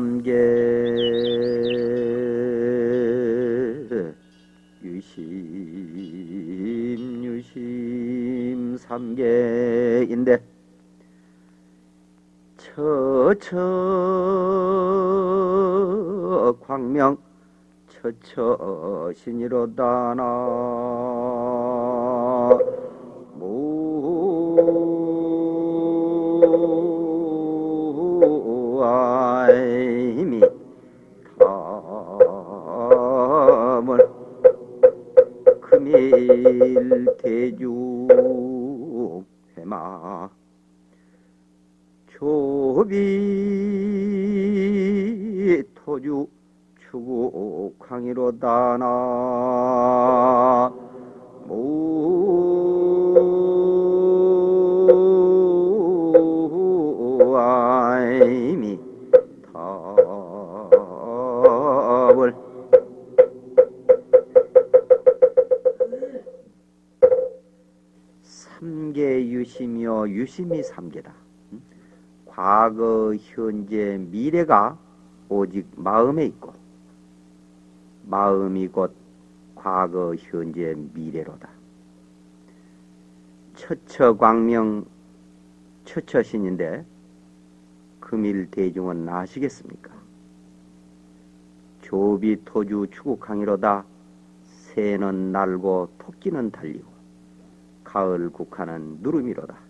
삼계 유심 유심 삼계인데 처처 광명 처처 신이로다나 무 대주 해마 조비 토주 추구 광이로다나 무아이 유심이 삼계다. 음? 과거, 현재, 미래가 오직 마음에 있고 마음이 곧 과거, 현재, 미래로다. 처처광명 처처신인데 금일 대중은 아시겠습니까? 조비 토주 추국항이로다 새는 날고 토끼는 달리고 가을 국화는 누름이로다.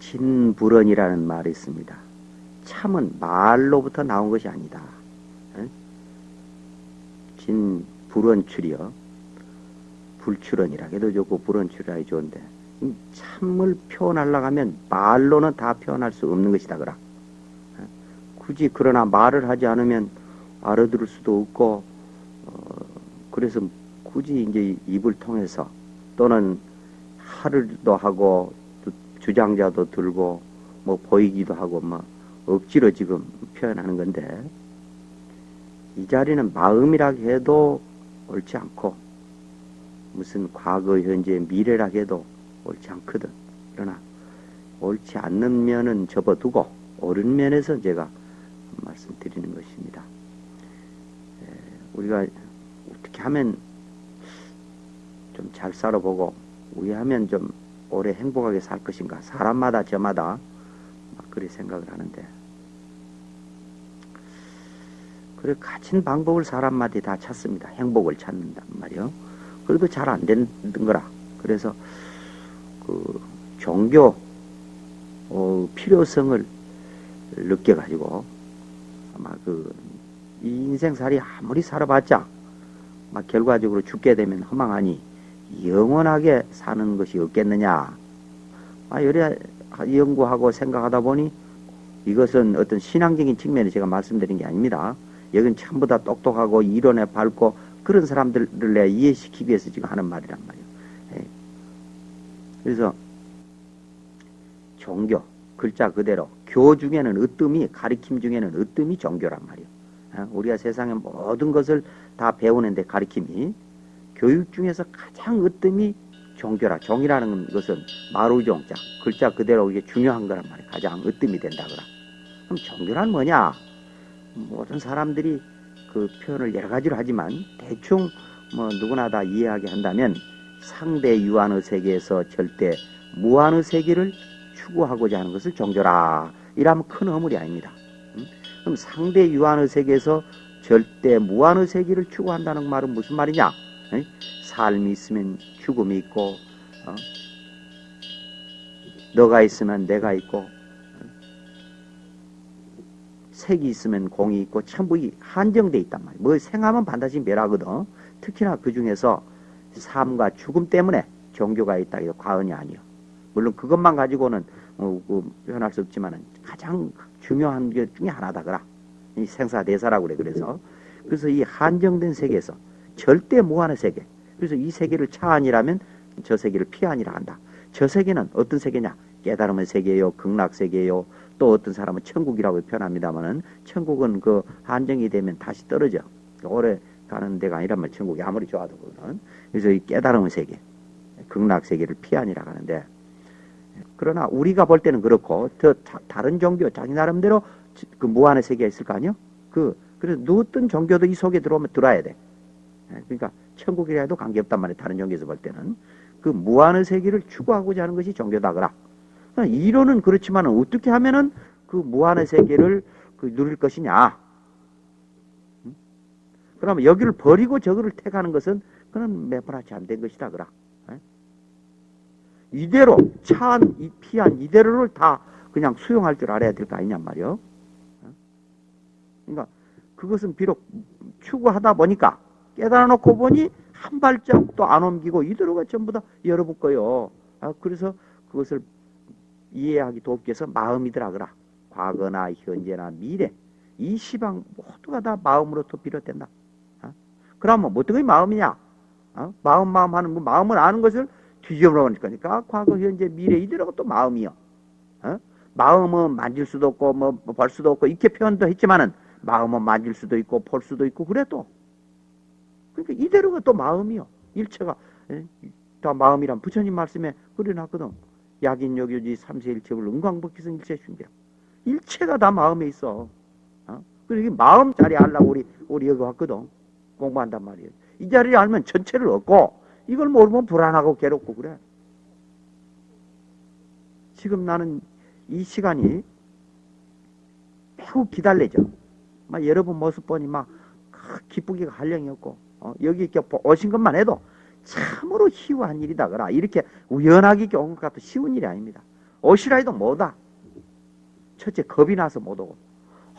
진불언이라는 말이 있습니다. 참은 말로부터 나온 것이 아니다. 진불언출이요. 불출언이라 해도 좋고 불언출이라 해도 좋은데 참을 표현하려고 하면 말로는 다 표현할 수 없는 것이다 그라. 굳이 그러나 말을 하지 않으면 알아들을 수도 없고 어, 그래서 굳이 이제 입을 통해서 또는 하를도 하고 주장자도 들고 뭐 보이기도 하고 뭐 억지로 지금 표현하는 건데 이 자리는 마음이라 해도 옳지 않고 무슨 과거 현재 미래라 해도 옳지 않거든. 그러나 옳지 않는 면은 접어두고 옳은 면에서 제가 말씀드리는 것입니다. 우리가 어떻게 하면 좀 잘 살아보고 우리 하면 좀 오래 행복하게 살 것인가? 사람마다 저마다 막 그리 생각을 하는데. 그래 갇힌 방법을 사람마다 다 찾습니다. 행복을 찾는단 말이요. 그래도 잘 안 되는 거라. 그래서 그 종교 어, 필요성을 느껴 가지고 아마 그 인생살이 아무리 살아봤자 막 결과적으로 죽게 되면 허망하니 영원하게 사는 것이 없겠느냐. 아, 여러 연구하고 생각하다 보니 이것은 어떤 신앙적인 측면에 제가 말씀드린 게 아닙니다. 여긴 전부 다 똑똑하고 이론에 밝고 그런 사람들을 내가 이해시키기 위해서 지금 하는 말이란 말이에요. 예. 그래서 종교, 글자 그대로 교 중에는 으뜸이 가리킴 중에는 으뜸이 종교란 말이에요. 예. 우리가 세상의 모든 것을 다 배우는데 가리킴이 교육 중에서 가장 으뜸이 종교라. 종이라는 것은 마루종자. 글자 그대로 이게 중요한 거란 말이에요. 가장 으뜸이 된다 그라. 그럼 종교란 뭐냐? 모든 사람들이 그 표현을 여러 가지로 하지만 대충 뭐 누구나 다 이해하게 한다면 상대 유한의 세계에서 절대 무한의 세계를 추구하고자 하는 것을 종교라. 이라면 큰 허물이 아닙니다. 그럼 상대 유한의 세계에서 절대 무한의 세계를 추구한다는 말은 무슨 말이냐? 삶이 있으면 죽음이 있고 어? 너가 있으면 내가 있고 어? 색이 있으면 공이 있고 전부 한정돼 있단 말이야. 뭐 생하면 반드시 멸하거든. 특히나 그 중에서 삶과 죽음 때문에 종교가 있다 해도 과언이 아니요. 물론 그것만 가지고는 어, 그 표현할 수 없지만 가장 중요한 게 중에 하나다 그라. 이 생사대사라고 그래. 그래서 그래서 이 한정된 세계에서 절대 무한의 세계. 그래서 이 세계를 차안이라면 저 세계를 피안이라 한다. 저 세계는 어떤 세계냐? 깨달음의 세계요, 극락 세계요. 또 어떤 사람은 천국이라고 표현합니다만은 천국은 그 한정이 되면 다시 떨어져. 오래 가는 데가 아니란 말 천국이 아무리 좋아도 그거는 그래서 이 깨달음의 세계 극락 세계를 피하니라 하는데 그러나 우리가 볼 때는 그렇고 더 자- 다른 종교 자기 나름대로 지- 그 무한의 세계가 있을 거 아니요? 그 그래서 어떤 종교도 이 속에 들어오면 들어야 돼. 예, 그러니까 천국이라 해도 관계없단 말이에요. 다른 종교에서 볼 때는 그 무한의 세계를 추구하고자 하는 것이 종교다 그라. 그러니까 이론은 그렇지만 어떻게 하면은 그 무한의 세계를 그 누릴 것이냐? 음? 그러면 여기를 버리고 저거를 택하는 것은 그는 매번 하지 안 된 것이다 그라. 예? 이대로 차한 이 피한 이대로를 다 그냥 수용할 줄 알아야 될 거 아니냔 말이요. 어? 그러니까 그것은 비록 추구하다 보니까 깨달아 놓고 보니 한 발짝도 안 옮기고 이대로가 전부 다 여러분 거요. 아, 그래서 그것을 이해하기 돕기 위해서 마음이더라 그라. 과거나 현재나 미래 이 시방 모두가 다 마음으로부터 비롯된다. 어? 그러면 뭐 어떤 게 마음이냐? 어? 마음 마음 하는 뭐 마음을 아는 것을 뒤집어 놓으니까 그러니까 과거 현재 미래 이대로가 또 마음이요. 어? 마음은 만질 수도 없고 뭐 볼 수도 없고 이렇게 표현도 했지만은 마음은 만질 수도 있고 볼 수도 있고 그래도 그러니까 이대로가 또 마음이요. 일체가 예? 다 마음이란 부처님 말씀에 그려놨거든. 약인 여교지 삼세일체불 은광복기성 일체중이라. 일체가 다 마음에 있어. 어? 그리고 이 마음 자리 알라고 우리 우리 여기 왔거든. 공부한단 말이에요. 이 자리를 알면 전체를 얻고 이걸 모르면 불안하고 괴롭고 그래. 지금 나는 이 시간이 매우 기다려져. 막 여러분 모습 보니 막 기쁘기가 한량이 없고 어, 여기 이렇게 오신 것만 해도 참으로 희우한 일이다 그라 이렇게 우연하게 이렇게 온것 같아 쉬운 일이 아닙니다. 오시라 해도 못와. 첫째 겁이 나서 못 오고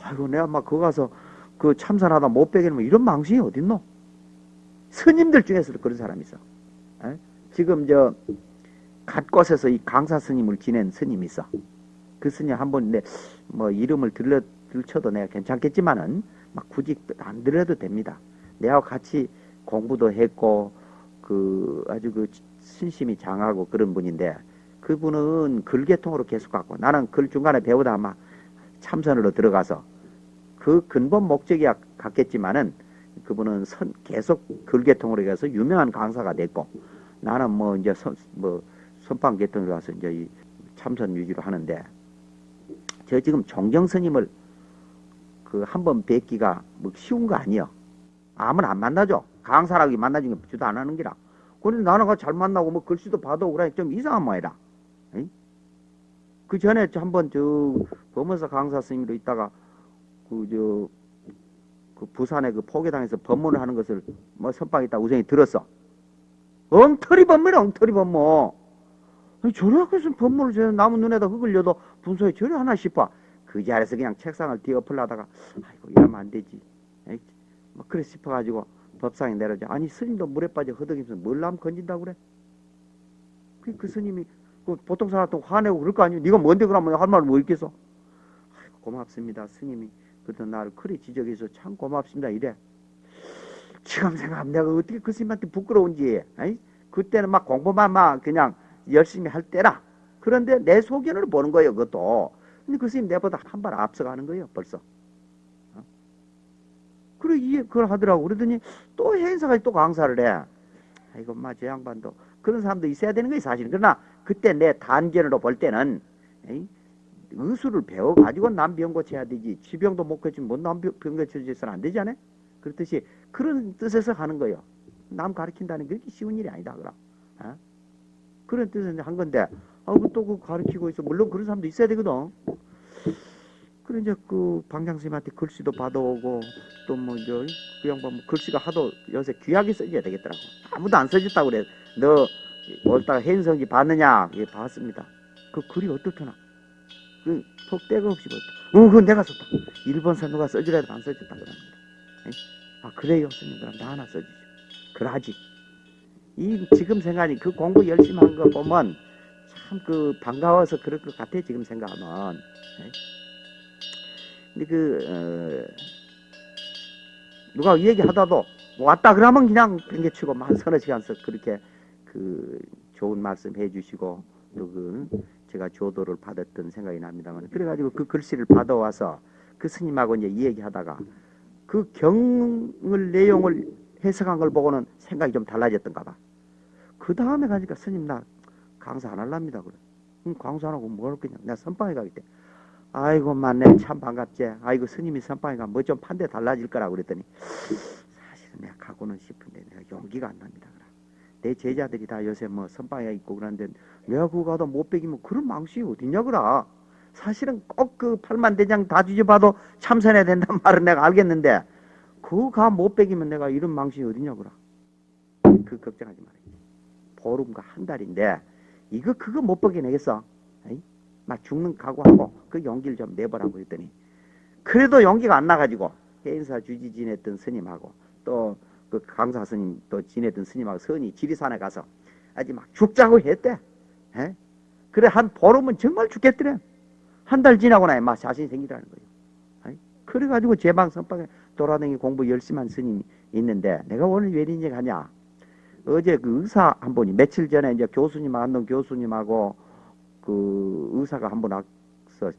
아이고 내가 막 거기 가서 그 참선하다 못 빼게 되면 이런 망신이 어딨노? 스님들 중에서도 그런 사람이 있어. 에? 지금 저 갓곳에서 이 강사 스님을 지낸 스님이 있어. 그 스님 한 번 내 뭐 이름을 들려 들쳐도 내가 괜찮겠지만은 막 굳이 안 들어도 됩니다. 내가 같이 공부도 했고 그 아주 그 신심이 장하고 그런 분인데 그분은 글계통으로 계속 갔고 나는 글 중간에 배우다 아마 참선으로 들어가서 그 근본 목적이 같겠지만은 그분은 선, 계속 글계통으로 가서 유명한 강사가 됐고 나는 뭐 이제 선, 뭐 선방 계통으로 가서 이제 이 참선 위주로 하는데 저 지금 종경 스님을 그 한 번 뵙기가 뭐 쉬운 거 아니요. 아무나 안 만나죠. 강사라고 만나주는 게 주도 안 하는 기라. 그런데 나는 잘 만나고 뭐 글씨도 봐도 그래 좀 이상한 모양이라. 그 전에 한번 저 범원사 강사 스님으로 있다가 그저그 부산에 그 포계당에서 법문을 하는 것을 뭐 선방 있다 우선이 들었어. 엉터리 법문이 엉터리 법문. 아니, 해서 법문을 저 나무 눈에다 흙을려도 분소에 저리 하나 싶어. 그 자리에서 그냥 책상을 뒤엎으려다가 아이고 이러면 안 되지. 에이, 뭐 그래 싶어가지고 법상에 내려져. 아니 스님도 물에 빠져 허덕이면서 뭘 남 건진다고 그래? 그, 그 스님이 그 보통 사람한테 화내고 그럴 거 아니에요. 네가 뭔데 그러면 할 말 뭐 있겠어? 아이고 고맙습니다 스님이 그때 나를 그리 지적해서 참 고맙습니다 이래. 지금 생각하면 내가 어떻게 그 스님한테 부끄러운지. 에이? 그때는 막 공부만 막 그냥 열심히 할 때라. 그런데 내 소견을 보는 거예요 그것도. 근데 그 스님 내보다 한 발 앞서가는 거예요 벌써. 어? 그래 이해 그걸 하더라고 그러더니 또 행사까지 또 강사를 해. 아이고 마 저 양반도 그런 사람도 있어야 되는 거예요 사실은. 그러나 그때 내 단견으로 볼 때는 에이, 의술을 배워 가지고 남병 고쳐야 되지. 지병도 못 고치면 뭐남병 고쳐줘서는 안 되지 않아? 그렇듯이 그런 뜻에서 하는 거예요. 남 가르친다는 게 그렇게 쉬운 일이 아니다 그럼. 어? 그런 뜻에서 한 건데 아그 또그 가르치고 있어. 물론 그런 사람도 있어야 되거든. 그래 이제 그 방장스님한테 글씨도 받아오고 또 뭐 이제 그 양반 뭐 글씨가 하도 요새 귀하게 써줘야 되겠더라고. 아무도 안 써줬다고 그래. 너 올다가 해인성지 봤느냐? 예, 봤습니다. 그 글이 어떻더나? 그 속대가 없이 봤다. 어, 그건 내가 썼다. 일본사 누가 써주라 해도 안 써줬다 그럽니다. 에? 아 그래요, 스님 그럼 나 하나 써주죠. 그러지. 이 지금 생각이 그 공부 열심히 한 거 보면 참 그 반가워서 그럴 것 같아 지금 생각하면. 에? 근데 그 어, 누가 얘기하다도 왔다 그러면 그냥 팽개치고 한 서너 시간씩 그렇게 그 좋은 말씀 해주시고 또그 제가 조도를 받았던 생각이 납니다만 그래가지고 그 글씨를 받아와서 그 스님하고 이제 얘기하다가 그 경을 내용을 해석한 걸 보고는 생각이 좀 달라졌던가 봐. 그 다음에 가니까 스님 나 강사 안 할랍니다 그래. 응, 강사 안 하고 뭘 그냥 내가 선방에 가기 때. 아이고 만내 참 반갑지. 아이고 스님이 선방에 가면 뭐 좀 판대 달라질 거라 그랬더니 사실은 내가 가고는 싶은데 내가 용기가 안 납니다. 그래. 내 제자들이 다 요새 뭐 선방에 있고 그러는데 내가 그거 가다 못 베기면 그런 망신이 어딨냐 그라. 사실은 꼭 그 팔만 대장 다 뒤져봐도 참선해야 된단 말은 내가 알겠는데 그거 가못 베기면 내가 이런 망신이 어딨냐 그라. 그 걱정하지 말아요. 보름과 한 달인데 이거 그거 못 버겨내겠어. 막 죽는 각오하고 그 용기를 좀 내보라고 했더니 그래도 용기가 안 나가지고 해인사 주지 지냈던 스님하고 또 그 강사 스님 또 지냈던 스님하고 선이 지리산에 가서 아직 막 죽자고 했대. 에? 그래 한 보름은 정말 죽겠더래. 한 달 지나고 나야 막 자신이 생기더라는 거예요. 그래가지고 제방 선방에 돌아다니 공부 열심히 한 스님이 있는데 내가 오늘 왜 이제 가냐. 어제 그 의사 한 분이 며칠 전에 이제 교수님 안동 교수님하고 그 의사가 한 분 와서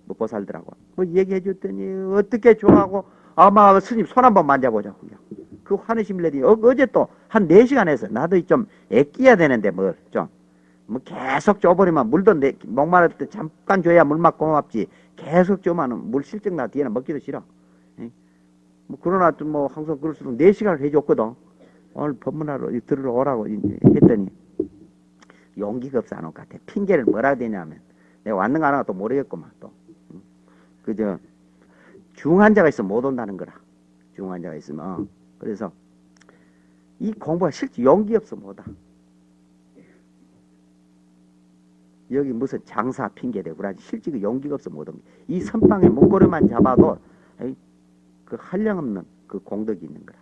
뭐 보살더라고. 뭐 얘기해 줬더니 어떻게 좋아하고 아마 스님 손 한번 만져보자고요. 그 화내심 내더니 어, 어제 또한 4시간 해서 나도 좀 애끼야 되는데 뭘 좀. 뭐 계속 줘버리면 물도 내, 목마를 때 잠깐 줘야 물 맞고 고맙지. 계속 줘면 물 실증 나 뒤에는 먹기도 싫어. 예? 뭐 그러나 또뭐 항상 그럴수록 4시간을 해줬거든. 오늘 법문하러 들으러 오라고 했더니 용기가 없어 안 올 것 같아. 핑계를 뭐라 대냐면 내가 왔는가 안 와도 모르겠구만 또. 응? 그저 중환자가 있으면 못 온다는 거라. 중환자가 있으면. 어. 그래서 이 공부가 실제 용기 없어 못와. 여기 무슨 장사 핑계 대고 그러지 실제 그 용기가 없어 못 옵니다. 이 선방에 목걸이만 잡아도 그 한량없는 그 공덕이 있는 거라.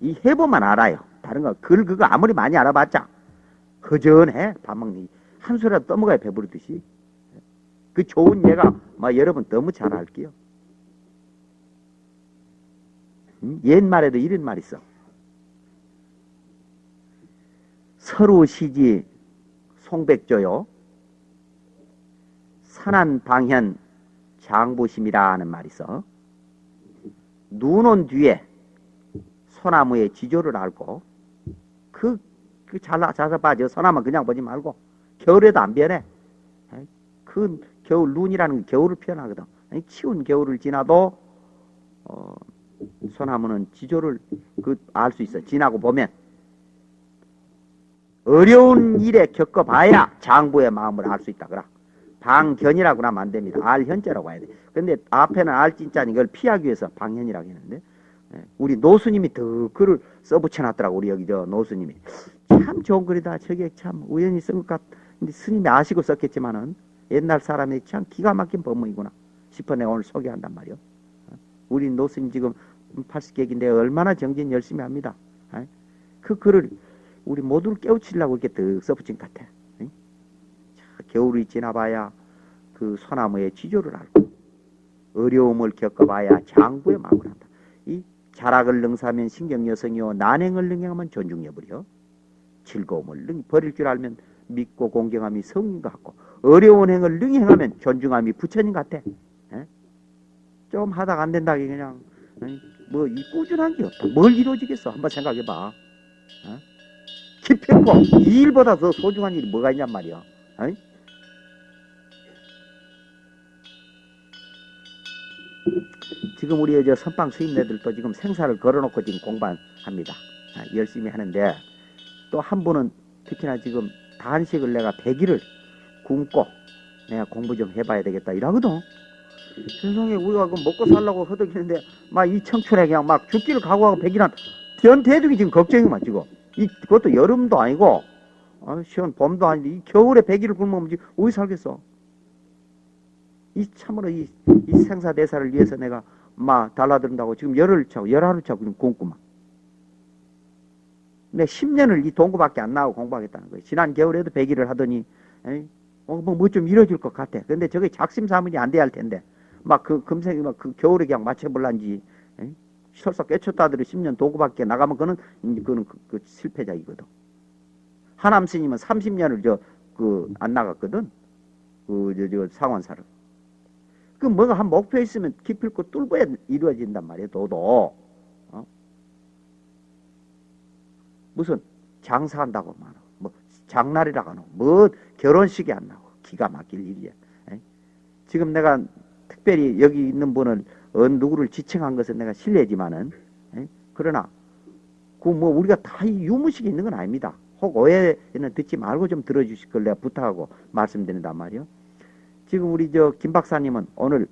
이 해보만 알아요. 다른 거, 글 그거 아무리 많이 알아봤자 허전해. 밥 먹니. 한 소리라도 떠먹어야 배부르듯이. 그 좋은 예가 막 여러분 너무 잘 알게요. 음? 옛말에도 이런 말 있어. 서로 시지 송백조요. 산한 방현 장보심이라는 말이 있어. 눈온 뒤에 소나무의 지조를 알고 그, 그 잘라 자서 빠져 소나무 그냥 보지 말고 겨울에도 안 변해. 그 겨울 눈이라는 게 겨울을 표현하거든. 치운 겨울을 지나도 어, 소나무는 지조를 그 알 수 있어. 지나고 보면 어려운 일에 겪어봐야 장부의 마음을 알 수 있다 그라. 방견이라고 하면 안 됩니다. 알현자라고 해야 돼. 근데 앞에는 알진짜니 이걸 피하기 위해서 방현이라고 했는데 예, 우리 노수님이 더 글을 써붙여놨더라고 우리 여기 저 노수님이 참 좋은 글이다 저게 참 우연히 쓴 것 같은데 스님이 아시고 썼겠지만은 옛날 사람이 참 기가 막힌 법문이구나 싶어 내가 오늘 소개한단 말이요 어, 우리 노스님 지금 80객인데 얼마나 정진 열심히 합니다 어? 그 글을 우리 모두를 깨우치려고 이렇게 더 써붙인 것 같아 자, 겨울이 지나봐야 그 소나무의 지조를 알고 어려움을 겪어봐야 장부의 마음을 한다. 이 자락을 능사하면 신경여성이요 난행을 능행하면 존중여부려. 즐거움을 능 버릴 줄 알면 믿고 공경함이 성인 것 같고 어려운 행을 능행하면 존중함이 부처님 같아. 에? 좀 하다가 안 된다 그냥. 뭐 이 꾸준한 게 없다. 뭘 이루어지겠어? 한번 생각해봐. 에? 기필코 이 일보다 더 소중한 일이 뭐가 있냔 말이야. 에? 지금 우리 저 선방 수임네들도 지금 생사를 걸어놓고 지금 공부합니다. 아, 열심히 하는데 또 한 분은 특히나 지금 단식을 내가 100일을 굶고 내가 공부 좀 해봐야 되겠다 이러거든. 세상에 우리가 그 먹고 살라고 허덕이는데 막 이 청춘에 그냥 막 죽기를 각오하고 100일 한 변태들이 지금 걱정이만 지금. 이 그것도 여름도 아니고 아, 시원 봄도 아닌데 이 겨울에 100일을 굶으면 지금 어디 살겠어? 이 참으로 이, 이 생사대사를 위해서 내가 막 달라든다고 지금 열흘 차고 열하루 차고 지금 공구만. 내 10년을 이 동구밖에 안 나오고 공부하겠다는 거예요. 지난 겨울에도 100일을 하더니 어, 뭐뭐 좀 이뤄질 것 같아. 근데 저게 작심삼일이 안 돼야 할 텐데 막 그 금세 막그 겨울에 그냥 맞춰볼란지 설사 깨쳤다들이 10년 도구밖에 나가면 그는 그는 그, 그 실패자이거든. 하남 스님은 30년을 저 그 안 나갔거든. 그 저 저 상원사를. 그 뭐가 한 목표 있으면 기필코 뚫고야 이루어진단 말이에요. 도도. 어? 무슨 장사한다고 말하고 뭐 장날이라고 하노 뭐 결혼식이 안 나고 기가 막힐 일이야. 에? 지금 내가 특별히 여기 있는 분을 어, 누구를 지칭한 것은 내가 실례지만은 에? 그러나 그 뭐 우리가 다이 유무식이 있는 건 아닙니다. 혹 오해는 듣지 말고 좀 들어주실 걸 내가 부탁하고 말씀드린단 말이요. 지금 우리 저 김 박사님은 오늘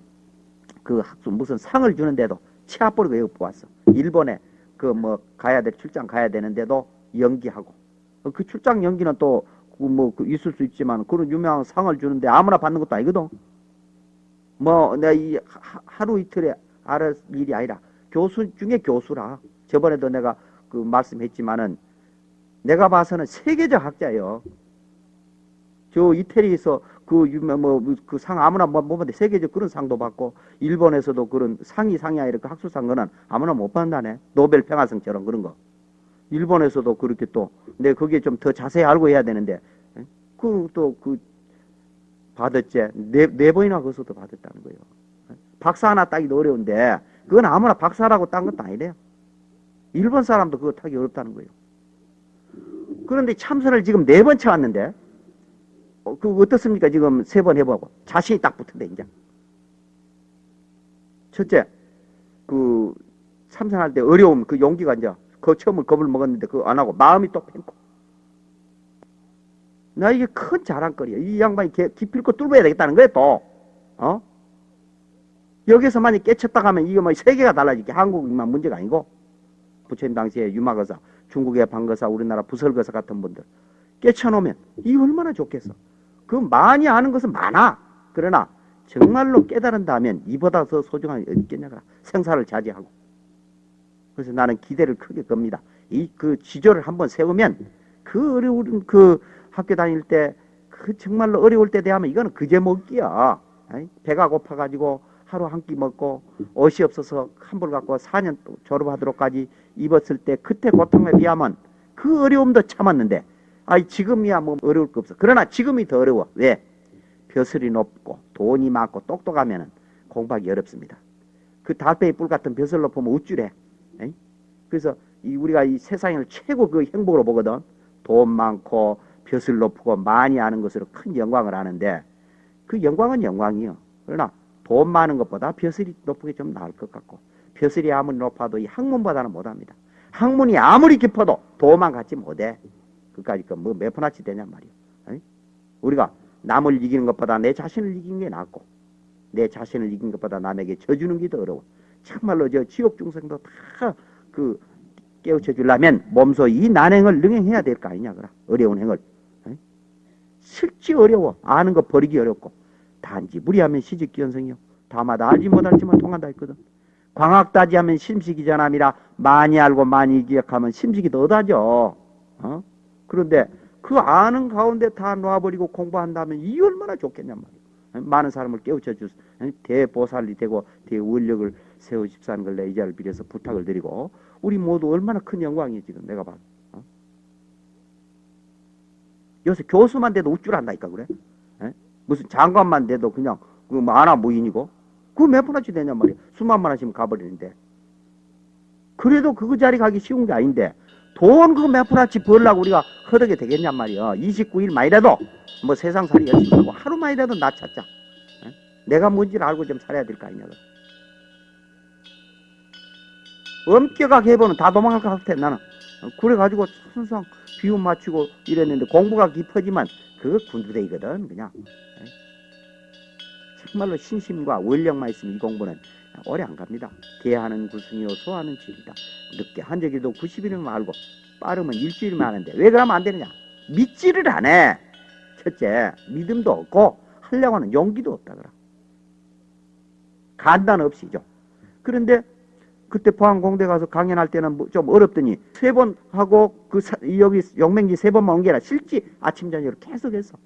그 학수 무슨 상을 주는데도 치아볼 외워 보았어. 일본에 그 뭐 가야 돼 출장 가야 되는데도 연기하고 어, 그 출장 연기는 또 뭐 있을 수 있지만 그런 유명한 상을 주는데 아무나 받는 것도 아니거든. 뭐 내가 이 하- 하루 이틀에 알을 일이 아니라 교수 중에 교수라. 저번에도 내가 그 말씀했지만은 내가 봐서는 세계적 학자예요. 저 이태리에서 그 유명 뭐그 상 아무나 못 받는데 세계적 그런 상도 받고 일본에서도 그런 상이 상이 아니라 그 학술상 거는 아무나 못 받는다네. 노벨 평화상처럼 그런 거. 일본에서도 그렇게 또 근데 그게 좀 더 자세히 알고 해야 되는데 그또그 받았지 네, 네 번이나 거기서도 받았다는 거예요. 박사 하나 따기도 어려운데 그건 아무나 박사라고 딴 것도 아니래요. 일본 사람도 그거 타기 어렵다는 거예요. 그런데 참선을 지금 네 번 쳐왔는데 어, 그 어떻습니까? 지금 세 번 해보고. 자신이 딱 붙은데 이제. 첫째 그 참선할 때 어려움 그 용기가 이제 그 처음을 겁을 먹었는데 그거 안 하고 마음이 또 팽고. 나 이게 큰 자랑거리야. 이 양반이 개- 기필코 뚫어야 되겠다는 거야 또. 어? 여기서 만약 깨쳤다 가면 이거 뭐 세계가 달라지게. 한국만 문제가 아니고. 부처님 당시에 유마거사 중국의 방거사 우리나라 부설거사 같은 분들. 깨쳐놓으면 이거 얼마나 좋겠어 그 많이 아는 것은 많아 그러나 정말로 깨달은다면 이보다 더 소중한 게 있겠냐가 생사를 자제하고 그래서 나는 기대를 크게 겁니다. 이 그 지조를 한번 세우면 그 어려운 그 학교 다닐 때 그 정말로 어려울 때 대하면 이거는 그제 먹기야. 배가 고파가지고 하루 한 끼 먹고 옷이 없어서 환불 갖고 4년 또 졸업하도록까지 입었을 때 그때 고통에 비하면 그 어려움도 참았는데 아이 지금이야 뭐 어려울 거 없어. 그러나 지금이 더 어려워. 왜? 벼슬이 높고 돈이 많고 똑똑하면은 공부하기 어렵습니다. 그 달팽이 뿔 같은 벼슬 높으면 우쭐해. 에이? 그래서 이 우리가 이 세상을 최고 그 행복으로 보거든. 돈 많고 벼슬 높고 많이 아는 것으로 큰 영광을 아는데 그 영광은 영광이요. 그러나 돈 많은 것보다 벼슬이 높은 게 좀 나을 것 같고 벼슬이 아무리 높아도 이 학문보다는 못합니다. 학문이 아무리 깊어도 도만 갖지 못해. 그까지 그뭐몇 푼아치 되냔. 에이? 우리가 남을 이기는 것보다 내 자신을 이기는 게 낫고 내 자신을 이기는 것보다 남에게 져주는 게 더 어려워. 참말로 저 지옥 중생도 다 그 깨우쳐 주려면 몸소 이 난행을 능행해야 될 거 아니냐 그라 어려운 행을? 실지 어려워 아는 거 버리기 어렵고 단지 무리하면 시직기연성이요 다마다 알지 못할지만 통한다 했거든 광학다지하면 심식이 전함이라 많이 알고 많이 기억하면 심식이 더 얻어져 어? 그런데 그 아는 가운데 다 놔버리고 공부한다면 이 얼마나 좋겠냔 말이야 많은 사람을 깨우쳐 주 대보살이 되고 대원력을 세우십사는 걸내 이 자를 빌어서 부탁을 드리고 우리 모두 얼마나 큰 영광이 지금 내가 봐. 어? 요새 교수만 돼도 우쭐 한다니까 그래. 에? 무슨 장관만 돼도 그냥 그뭐 아나 무인이고 그거 몇 푼어치 되냔 말이야. 수만만 하시면 가버리는데. 그래도 그 자리 가기 쉬운 게 아닌데 돈 그거 몇 푼어치 벌라고 우리가 허덕게 되겠냔 말이야. 29일 만이라도 뭐 세상 살이 열심히 하고 하루만이라도 나 찾자. 에? 내가 뭔지를 알고 좀 살아야 될 거 아니냐. 엄격하게 해보면 다 도망갈 것 같아 나는 그래가지고 항상 비움 맞추고 이랬는데 공부가 깊어지만 그거 군두대이거든 그냥 에? 정말로 신심과 원력만 있으면 이 공부는 오래 안 갑니다. 대하는 구순이요 소하는 질이다. 늦게 한 적이도 90일이면 알고 빠르면 일주일이면 하는데 왜 그러면 안 되느냐? 믿지를 않아. 첫째 믿음도 없고 하려고 하는 용기도 없다 그라. 간단 없이죠. 그런데 그때 포항공대 가서 강연할 때는 뭐좀 어렵더니 세 번 하고 그 사- 여기 용맹지 세 번만 온 게 아니라 실제 아침 저녁으로 계속 했어.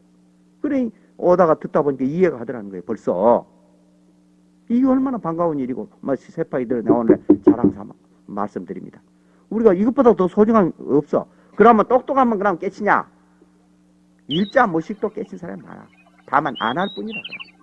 그래 오다가 듣다 보니까 이해가 하더라는 거예요. 벌써 이게 얼마나 반가운 일이고 뭐 세파이들 내 오늘 자랑 삼아 말씀드립니다. 우리가 이것보다 더 소중한 거 없어. 그러면 똑똑하면 그럼 깨치냐? 일자 무식도 깨친 사람이 많아. 다만 안 할 뿐이다. 그럼.